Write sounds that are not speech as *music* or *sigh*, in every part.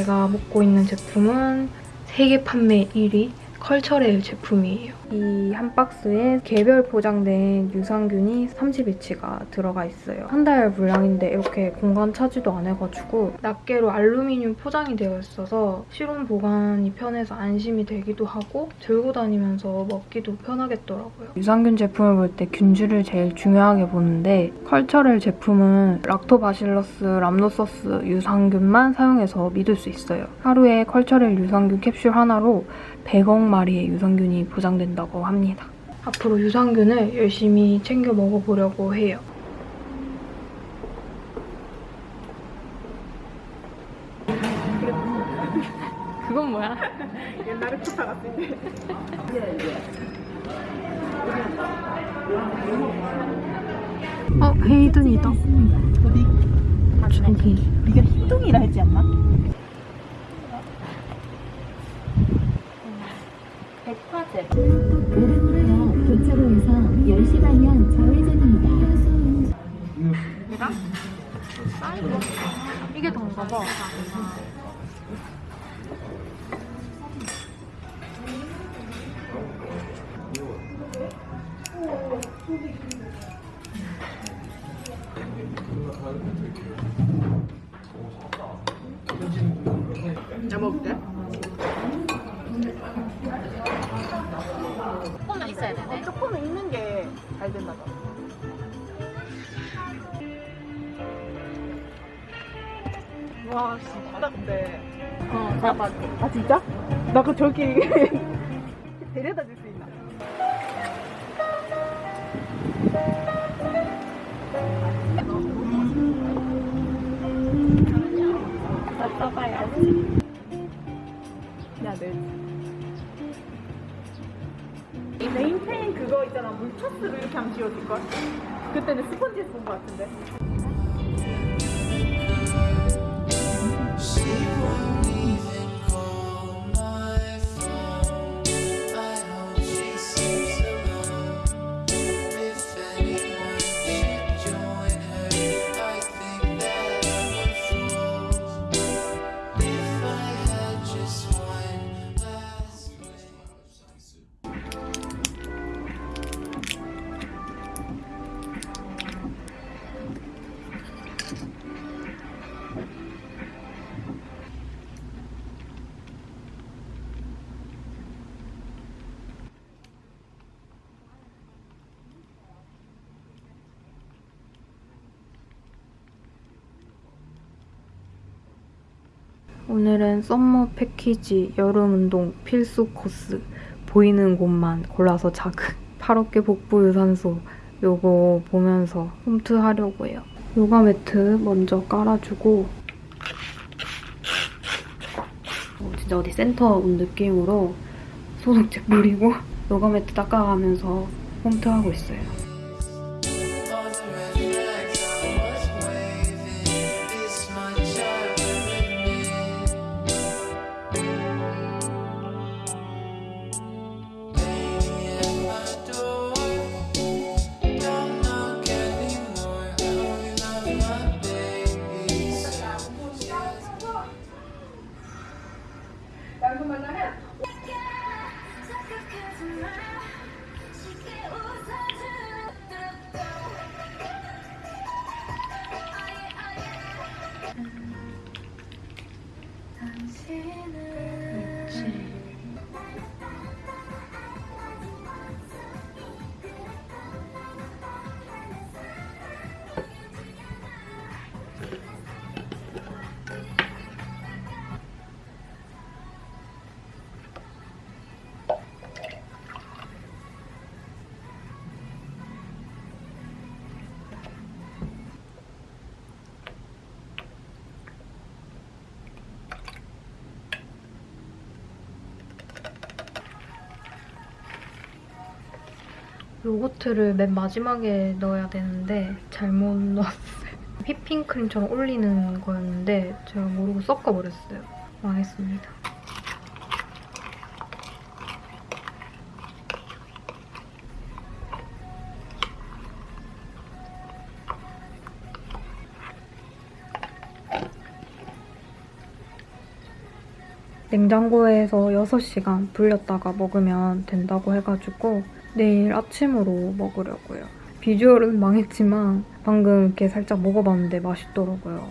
제가 먹고 있는 제품은 세계 판매 1위 컬처렐 제품이에요. 이 한 박스에 개별 포장된 유산균이 30일치가 들어가 있어요. 한 달 분량인데 이렇게 공간 차지도 안 해가지고 낱개로 알루미늄 포장이 되어 있어서 실온 보관이 편해서 안심이 되기도 하고 들고 다니면서 먹기도 편하겠더라고요. 유산균 제품을 볼 때 균주를 제일 중요하게 보는데 컬처렐 제품은 Lactobacillus rhamnosus 유산균만 사용해서 믿을 수 있어요. 하루에 컬처렐 유산균 캡슐 하나로 100억 마리의 유산균이 보장된다고 합니다. 앞으로 유산균을 열심히 챙겨 먹어보려고 해요. 그건 뭐야? 옛날에 쿠파 같은데. 어, 헤이든이다. 어디? 저기. 우리가 희동이라 했지 않나? 백화점. 오른으로요 교차로에서 10시 방향 좌회전입니다. 이게 더인가 봐. 어, 잡아. 아, 진짜? 나 그 저기 *laughs* 데려다 줄 수 있나? 나 써봐야지. 야, 내. 이 메인테인 그거 있잖아 물차스로 이렇게 하면 지워질걸? 그때는 스펀지에서 본거 같은데 오늘은 summer 패키지 여름 운동 필수 코스 보이는 곳만 골라서 자극 8어깨 복부 유산소 요거 보면서 홈트 하려고 해요. 요가 매트 먼저 깔아주고 어, 진짜 어디 센터 온 느낌으로 소독제 뿌리고 *laughs* 요가 매트 닦아가면서 홈트하고 있어요. 요거트를 맨 마지막에 넣어야 되는데 잘못 넣었어요. *laughs* 휘핑크림처럼 올리는 거였는데 제가 모르고 섞어버렸어요. 망했습니다. 냉장고에서 6시간 불렸다가 먹으면 된다고 해가지고 내일 아침으로 먹으려고요. 비주얼은 망했지만 방금 이렇게 살짝 먹어봤는데 맛있더라고요.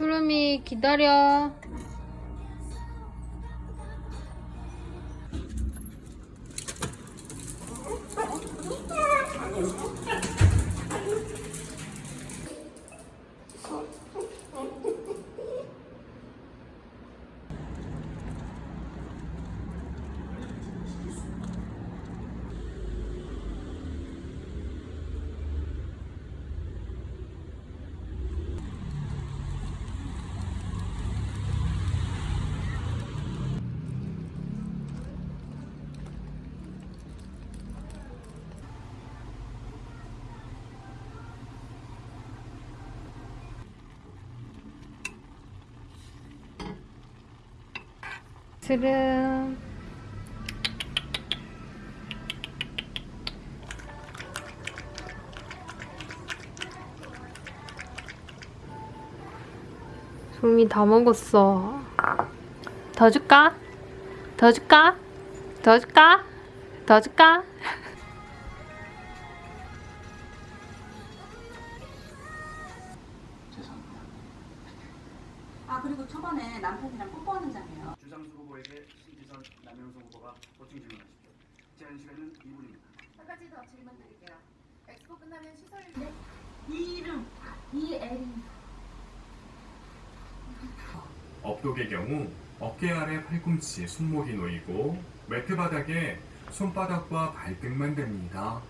수름이 기다려. 스름. 소미 다 먹었어. 더 줄까? 더 줄까? 더 줄까? 더 줄까? 아 그리고 초반에 남편이랑 뽀뽀하는 장면 주상수 후보에게 신지선 남영선 후보가 보충 질문하십시오. 제한 시간은 2분입니다. 한 가지 더 질문 드릴게요. 엑스포 끝나면 시설 이름 이애리 업독의 경우 어깨 아래 팔꿈치에 손목이 놓이고 매트 바닥에 손바닥과 발등만 댑니다.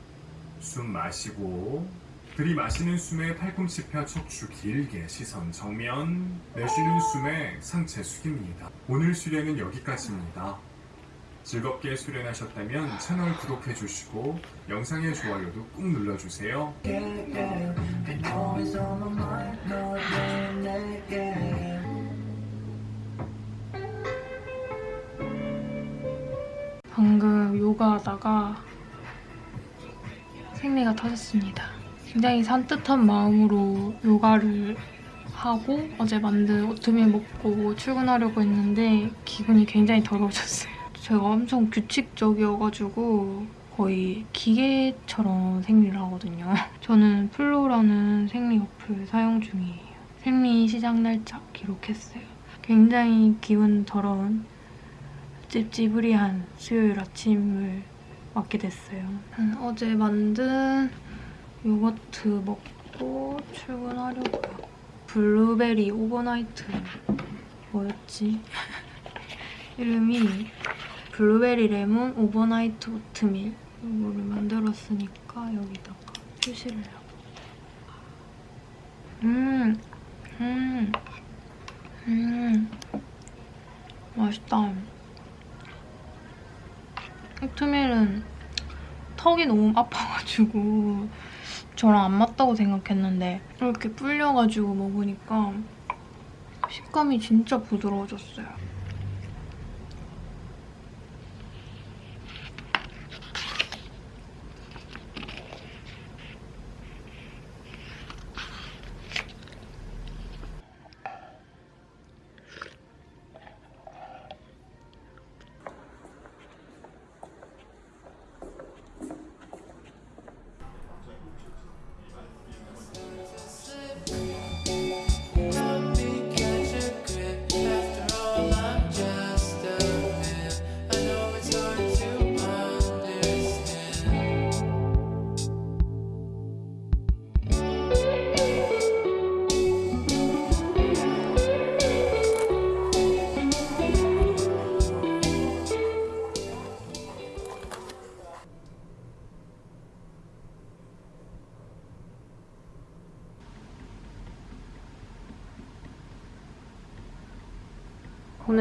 숨 마시고 들이마시는 숨에 팔꿈치 펴 척추 길게 시선 정면 내쉬는 숨에 상체 숙입니다. 오늘 수련은 여기까지입니다. 즐겁게 수련하셨다면 채널 구독해 주시고 영상의 좋아요도 꾹 눌러주세요. 방금 요가하다가 생리가 터졌습니다. 굉장히 산뜻한 마음으로 요가를 하고 어제 만든 오트밀 먹고 출근하려고 했는데 기분이 굉장히 더러워졌어요. *laughs* 제가 엄청 규칙적이어가지고 거의 기계처럼 생리를 하거든요. *laughs* 저는 플로라는 생리 어플 사용 중이에요. 생리 시작 날짜 기록했어요. 굉장히 기분 더러운 찝찝으리한 수요일 아침을 맞게 됐어요. 음, 어제 만든 요거트 먹고 출근하려고요. 블루베리 overnight 뭐였지? *laughs* 이름이 블루베리 레몬 overnight 오트밀 이거를 만들었으니까 여기다가 표시를 하고 음, 음, 음, 맛있다. 오트밀은 턱이 너무 아파가지고 저랑 안 맞다고 생각했는데 이렇게 불려가지고 먹으니까 식감이 진짜 부드러워졌어요.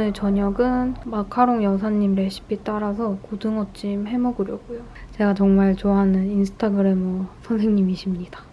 오늘 저녁은 마카롱 여사님 레시피 따라서 고등어찜 해 먹으려고요. 제가 정말 좋아하는 인스타그래머 선생님이십니다.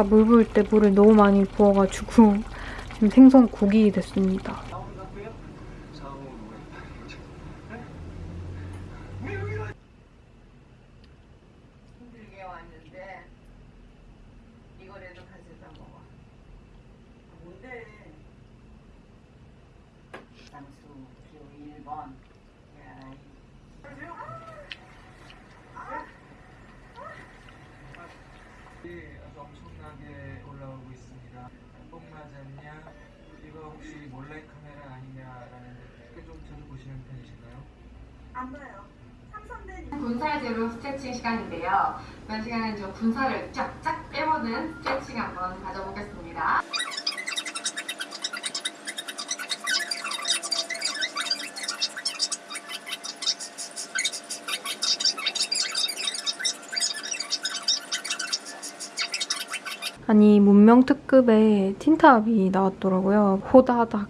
아까 물 부을 때 물을 너무 많이 부어가지고 *laughs* 지금 생선 국이 됐습니다. 힘들게 왔는데 이거라도 가져다 먹어. 뭔데? 쌍수 교 1번. 야, 아주 엄청나게 올라오고 있습니다. 뽕 맞았냐? 이거 혹시 몰래 카메라 아니냐라는 게 좀 자주 보시는 편이신가요? 안 봐요. 삼선된 군살 제로 스트레칭 시간인데요. 이번 시간은 좀 군살을 쫙쫙 빼보는 스트레칭 한번 가져보겠습니다. 아니 문명 특급에 틴탑이 나왔더라고요. 호다닥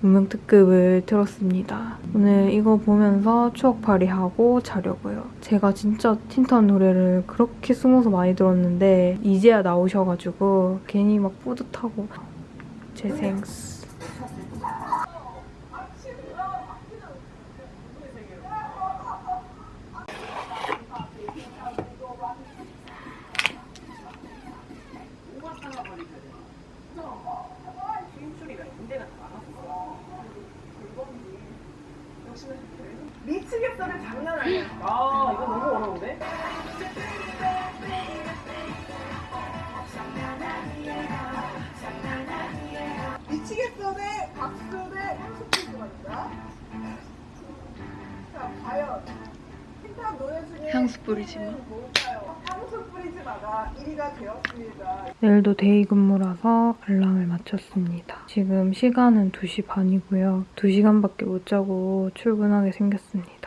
문명 특급을 들었습니다. 오늘 이거 보면서 추억팔이 하고 자려고요. 제가 진짜 틴탑 노래를 그렇게 숨어서 많이 들었는데 이제야 나오셔가지고 괜히 막 뿌듯하고 재생 향수 뿌리지 마. 뭘까요? 향수 뿌리지 마가 1위가 되었습니다. 내일도 day 근무라서 알람을 맞췄습니다. 지금 시간은 2시 반이고요. 2시간밖에 못 자고 출근하게 생겼습니다.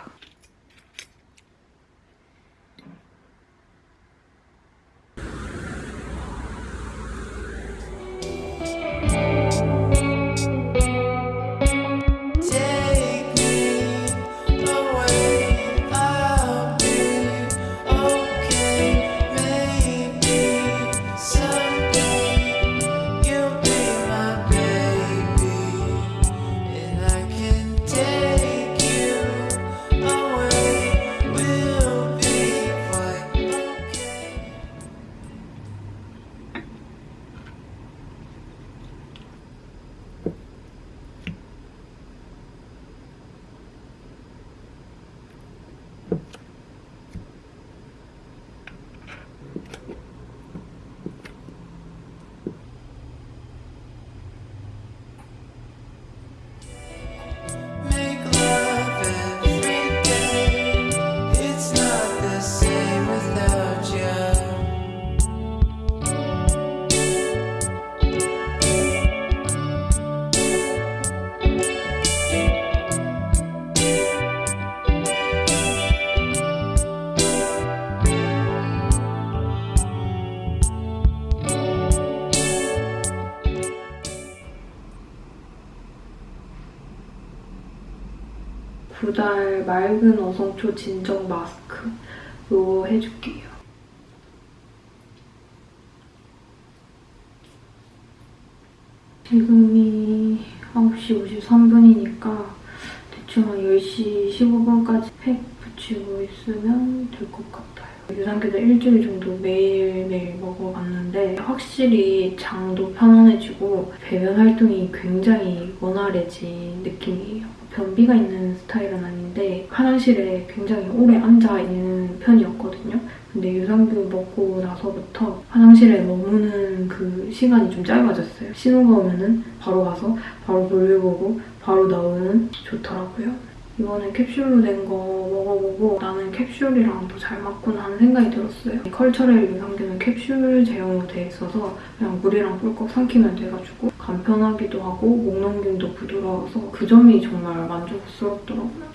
구달 맑은 어성초 진정 마스크 이거 해줄게요. 지금이 9시 53분이니까 대충 한 10시 15분까지 팩 붙이고 있으면 될 것 같아요. 유산균을 일주일 정도 매일매일 먹어봤는데 확실히 장도 편안해지고 배변 활동이 굉장히 원활해진 느낌이에요. 변비가 있는 스타일은 아닌데 화장실에 굉장히 오래 앉아있는 편이었거든요. 근데 유산균 먹고 나서부터 화장실에 머무는 그 시간이 좀 짧아졌어요. 신호가 오면은 바로 가서 바로 볼일 보고 바로 나오면 좋더라고요. 이번에 캡슐로 된 거 먹어보고 나는 캡슐이랑 더 잘 맞구나 하는 생각이 들었어요. 컬처렐 유산균은 캡슐 제형으로 돼 있어서 그냥 물이랑 꿀꺽 삼키면 돼가지고 간편하기도 하고 목넘김도 부드러워서 그 점이 정말 만족스럽더라고요.